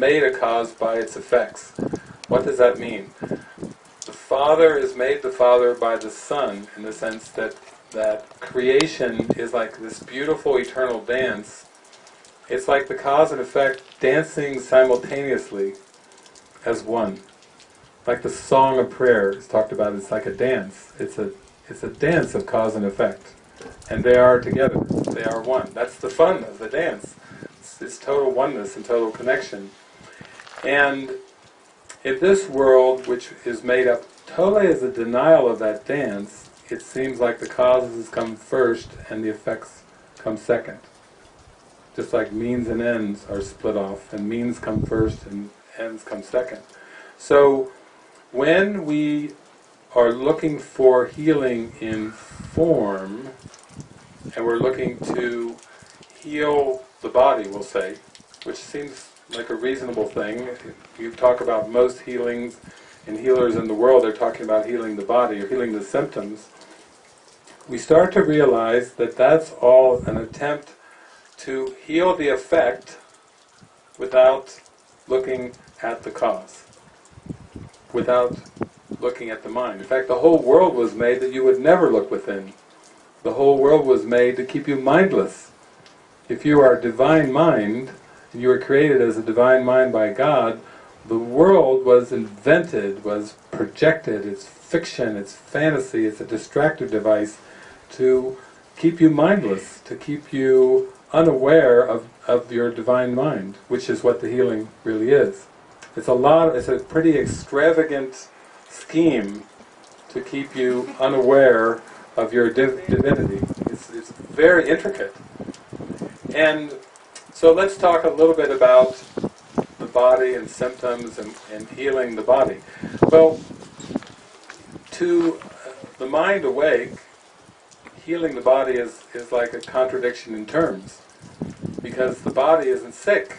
made a cause by its effects. What does that mean? The Father is made the Father by the Son, in the sense that, that creation is like this beautiful eternal dance. It's like the cause and effect dancing simultaneously as one. Like the song of prayer is talked about, it's like a dance. It's a, it's a dance of cause and effect. And they are together. They are one. That's the fun of the dance. It's, it's total oneness and total connection. And in this world, which is made up totally as a denial of that dance, it seems like the causes come first and the effects come second. Just like means and ends are split off, and means come first and ends come second. So, when we are looking for healing in form, and we're looking to heal the body, we'll say, which seems like a reasonable thing. You talk about most healings and healers in the world, they're talking about healing the body or healing the symptoms. We start to realize that that's all an attempt to heal the effect without looking at the cause, without looking at the mind. In fact, the whole world was made that you would never look within. The whole world was made to keep you mindless. If you are divine mind, you were created as a divine mind by God, the world was invented, was projected, it's fiction, it's fantasy, it's a distractive device to keep you mindless, to keep you unaware of, of your divine mind, which is what the healing really is. It's a lot, it's a pretty extravagant scheme to keep you unaware of your div divinity. It's, it's very intricate. And so let's talk a little bit about the body and symptoms and, and healing the body. Well, to the mind awake, healing the body is, is like a contradiction in terms, because the body isn't sick.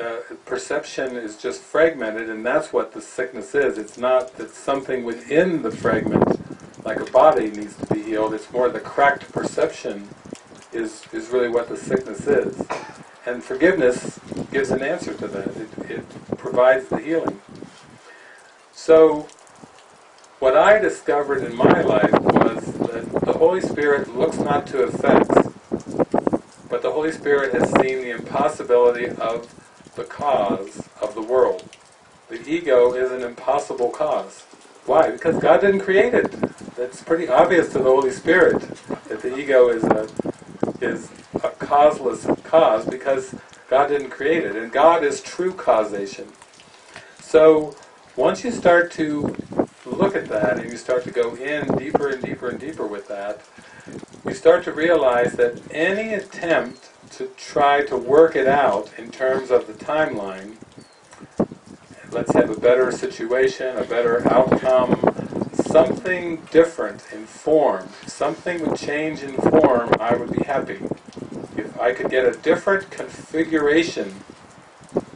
Uh, perception is just fragmented, and that's what the sickness is. It's not that something within the fragment, like a body, needs to be healed. It's more the cracked perception is, is really what the sickness is. And forgiveness gives an answer to that. It, it provides the healing. So, what I discovered in my life was that the Holy Spirit looks not to effects, but the Holy Spirit has seen the impossibility of the cause of the world. The ego is an impossible cause. Why? Because God didn't create it. That's pretty obvious to the Holy Spirit that the ego is a is causeless cause because God didn't create it, and God is true causation. So once you start to look at that and you start to go in deeper and deeper and deeper with that, you start to realize that any attempt to try to work it out in terms of the timeline, let's have a better situation, a better outcome, something different in form, something would change in form, I would be happy. If I could get a different configuration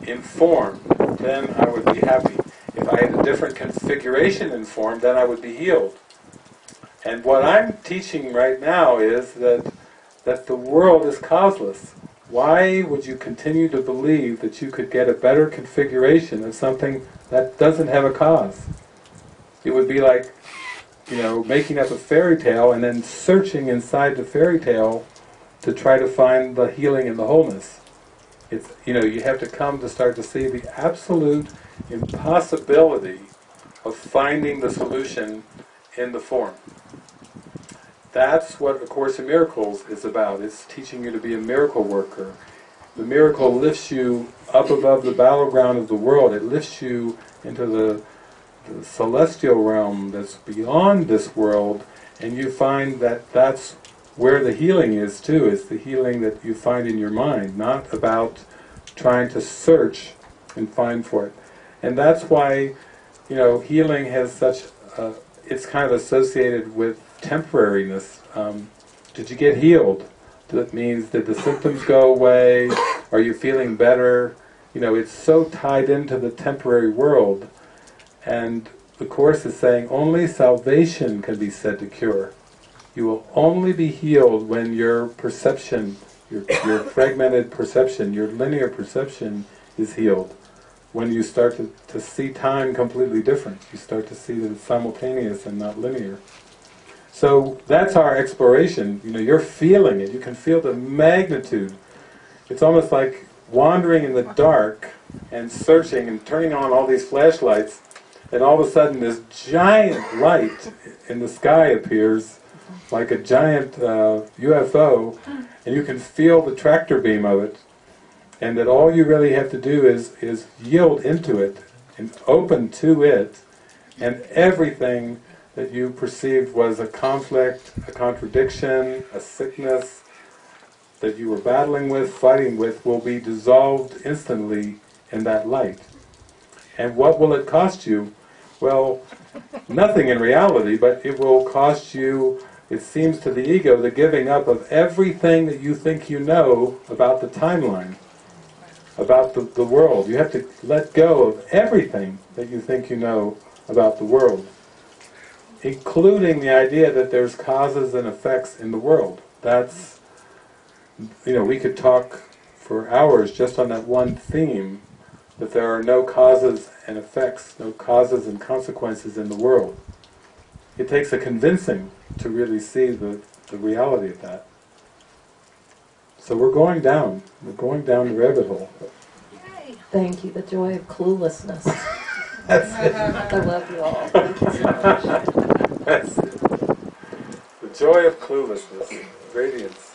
in form, then I would be happy. If I had a different configuration in form, then I would be healed. And what I'm teaching right now is that that the world is causeless. Why would you continue to believe that you could get a better configuration of something that doesn't have a cause? It would be like, you know, making up a fairy tale and then searching inside the fairy tale to try to find the healing and the wholeness. It's, you know, you have to come to start to see the absolute impossibility of finding the solution in the form. That's what A Course in Miracles is about. It's teaching you to be a miracle worker. The miracle lifts you up above the battleground of the world. It lifts you into the the celestial realm that's beyond this world, and you find that that's where the healing is too, is the healing that you find in your mind, not about trying to search and find for it. And that's why, you know, healing has such, a, it's kind of associated with temporariness. Um, did you get healed? That means, did the symptoms go away? Are you feeling better? You know, it's so tied into the temporary world and the Course is saying only salvation can be said to cure. You will only be healed when your perception, your, your fragmented perception, your linear perception is healed. when you start to, to see time completely different. You start to see that it's simultaneous and not linear. So that's our exploration. You know, you're feeling it. You can feel the magnitude. It's almost like wandering in the dark and searching and turning on all these flashlights and all of a sudden this giant light in the sky appears like a giant uh, UFO and you can feel the tractor beam of it and that all you really have to do is, is yield into it and open to it and everything that you perceived was a conflict, a contradiction, a sickness that you were battling with, fighting with, will be dissolved instantly in that light. And what will it cost you? Well, nothing in reality, but it will cost you, it seems to the ego, the giving up of everything that you think you know about the timeline, about the, the world. You have to let go of everything that you think you know about the world, including the idea that there's causes and effects in the world. That's, you know, we could talk for hours just on that one theme, that there are no causes and effects, no causes and consequences in the world. It takes a convincing to really see the, the reality of that. So we're going down, we're going down the rabbit hole. Thank you, the joy of cluelessness. That's it. I love you all. Thank you so much. That's it. The joy of cluelessness, radiance.